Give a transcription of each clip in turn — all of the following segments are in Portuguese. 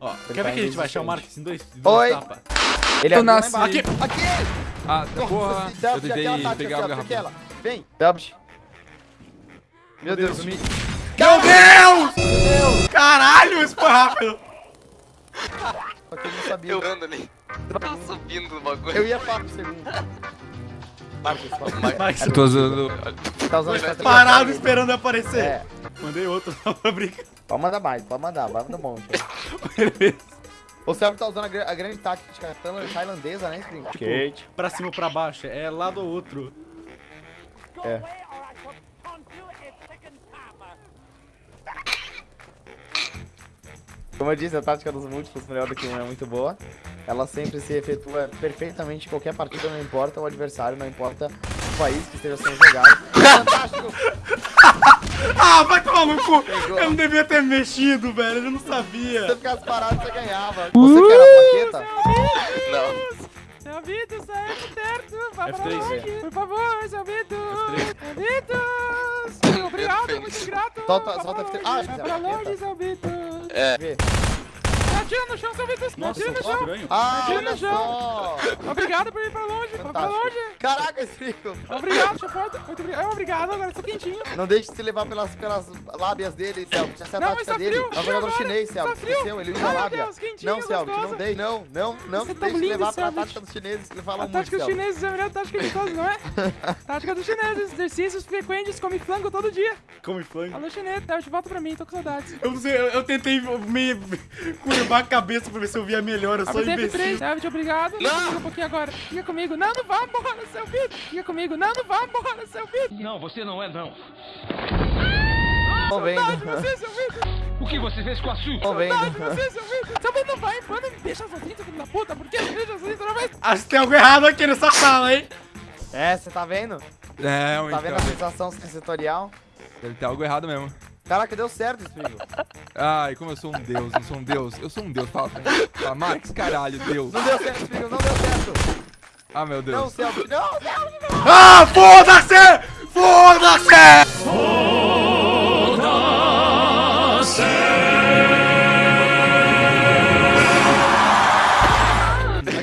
Ó, Ele quer tá ver que a gente vai achar o Marcos em dois, em dois Oi. tapas? Ele lá nasci. embaixo. Aqui! Aqui! Ah, porra. dá- Eu tentei pegar se garrafa. aquela. Vem, Dubs. Meu Deus, me... Meu Deus! Caralho, isso foi rápido! Só que eu não sabia. Eu ando ali. Tá subindo no bagulho. Eu ia falar pro segundo. Marcos. Max, Eu tô usando. Tá usando parado esperando aparecer. É. Mandei outro só pra brincar. Pode mandar mais, pode mandar, vai mandar um monte. O Selby tá usando a, a grande tática tailan- tailandesa, né, Spring? Tipo, pra cima ou pra baixo, é lado ou outro. É. Como eu disse, a tática dos múltiplos melhor do que um é muito boa. Ela sempre se efetua perfeitamente em qualquer partida, não importa o adversário, não importa o país que esteja sendo jogado. Fantástico! Ah, vai tomar no cu! Pegou. Eu não devia ter mexido, velho, eu não Se sabia. você ficasse parado, você ganhava. Você quer a plaqueta? Não. Seu Vitor, sai por perto, vá pra F3, longe. Por favor, seu Vitor. F3. Vitor. Obrigado, muito grato. Solta- solta pra F3. longe, Ah, Vai pra longe, seu Vitor. É. Vê. Atira no chão, seu Vitor. Nossa, atira no chão. estranho. Ah, Atira no chão. Obrigado por ir pra longe. Vá pra Fantástico. longe. Caraca, Strico! Obrigado, chefota. Muito obrigado. É, obrigado, agora tô quentinho. Não deixe de se levar pelas, pelas lábias dele, Celso. Essa é a Não, tática dele. frio, É um frio jogador chinês, Celso. Esqueceu, ele usa meu lábia. Deus, Não, Celso, não deixe, não, não, não Você se tá deixe lindo, levar pela Celso. tática dos chineses que ele fala A muito, tática dos chineses é a melhor tática de todos, não é? tática dos chineses. Exercícios frequentes, come flango todo dia. Come flango. Alô, chinês. Tá, de volta pra mim, tô com saudades. Eu não sei, eu, eu tentei me curvar a cabeça pra ver se eu via melhor, eu sou Abre imbecil. F3, David, obrigado. Fica comigo um pouquinho agora. Fica comigo. Não, não vá embora, seu Vitor. Fica comigo. Não, não vá embora, seu Vitor. Não, você não é não. Tô vendo. Você, seu. O que você fez com a Su? Tô vendo. você, seu Vitor. Seu não vai embora. Me deixa sozinho, seu filho da puta. Por que me deixa sozinho toda vez? Acho que tem algo errado aqui nessa sala, hein? É, você tá vendo? É, Tá vendo a então. sensação sensorial? Deve ter algo errado mesmo. Caraca, deu certo, Strico. Ai, como eu sou um deus, eu sou um deus. Eu sou um deus, fala pra mim. Fala, Max, caralho, deus. Não deu certo, Strico, não deu certo. Ah, meu Não, Deus. Celso, não, Celso, não. Ah, foda-se! Foda-se!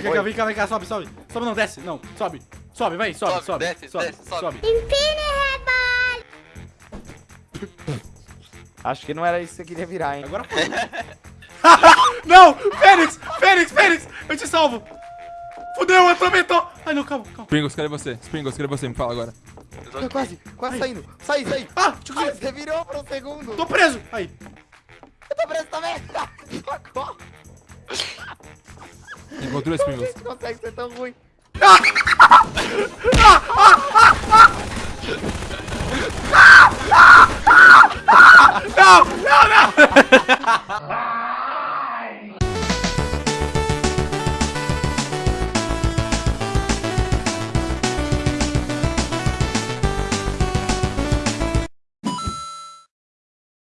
Vem cá, vem cá, vem cá, sobe, sobe. Sobe não, desce, não, sobe. Sobe, vai, sobe, Sobe, sobe. desce, sobe, desce, sobe. sobe. Acho que não era isso que você queria virar, hein? Agora foi. não! Fênix! Fênix, Fênix! Eu te salvo! Fudeu, atormentou! Ai, não, calma, calma. Springles, cadê você? Springles, cadê você? Me fala agora. Eu tô Tô quase, quase saindo. Sai, sai. Ah, eu Ai, ver. você virou por um segundo. Tô preso! Aí. Eu tô preso também. Socorro. Encontrou, Como Springles? você consegue ser tão ruim?